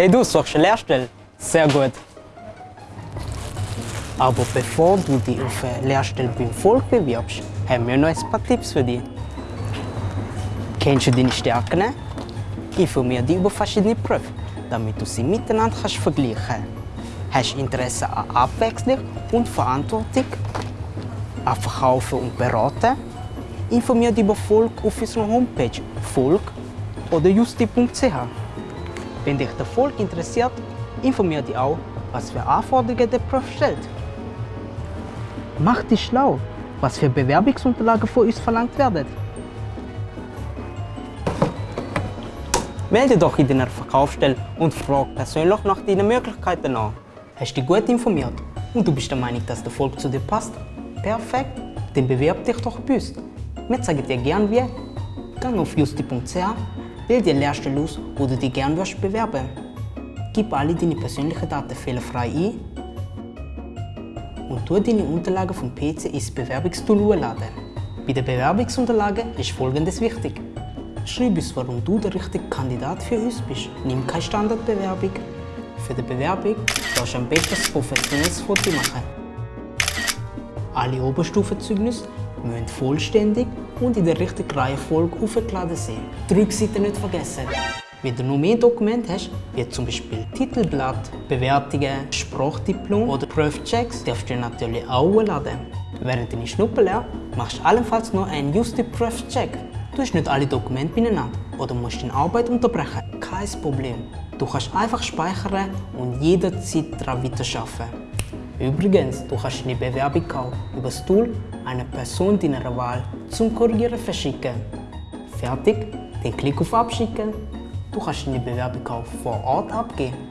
Hey, du suchst eine Lehrstelle? Sehr gut. Aber bevor du dich auf eine Lehrstelle beim Volk bewirbst, haben wir noch ein paar Tipps für dich. Kennst du deine Stärken? Informier dich über verschiedene Berufe, damit du sie miteinander kannst vergleichen kannst. Hast du Interesse an Abwechslung und Verantwortung? An Verkaufen und Beraten? Informier dich über Volk auf unserer Homepage volk oder justi.ch. Wenn dich der Volk interessiert, informier dich auch, was für Anforderungen der Beruf stellt. Mach dich schlau, was für Bewerbungsunterlagen von uns verlangt werden. Melde dich in deiner Verkaufsstelle und frag persönlich nach deinen Möglichkeiten an. Hast du dich gut informiert und du bist der Meinung, dass der Volk zu dir passt? Perfekt, dann bewerb dich doch bei uns. Wir zeigen dir gern wie. Geh auf justi.ch, wähl die Lehrstelle aus, wo du dich gern wirst bewerben. Gib alle deine persönlichen Daten fehlerfrei ein und tu deine Unterlagen vom PC ins Bewerbungstool hochladen. Bei den Bewerbungsunterlagen ist folgendes wichtig. Schreib uns, warum du der richtige Kandidat für uns bist. Nimm keine Standardbewerbung. Für die Bewerbung darfst du am besten ein professionelles Foto machen. Alle Oberstufenzeugnisse müssen vollständig und in der richtigen Reihenfolge aufgeladen sein. Die Rückseite nicht vergessen. Wenn du noch mehr Dokumente hast, wie zum Beispiel Titelblatt, Bewertungen, Sprachdiplom oder Prüfchecks, darfst du natürlich auch hochladen. Während deiner Schnupperlehre machst du allenfalls noch einen Justi Prüfcheck. Du hast nicht alle Dokumente beieinander oder musst deine Arbeit unterbrechen. Kein Problem. Du kannst einfach speichern und jederzeit daran weiterarbeiten. Übrigens, du kannst deine Bewerbung über das Tool einer Person deiner Wahl zum Korrigieren verschicken. Fertig? Dann klick auf Abschicken. Du kannst deine Bewerbung vor Ort abgeben.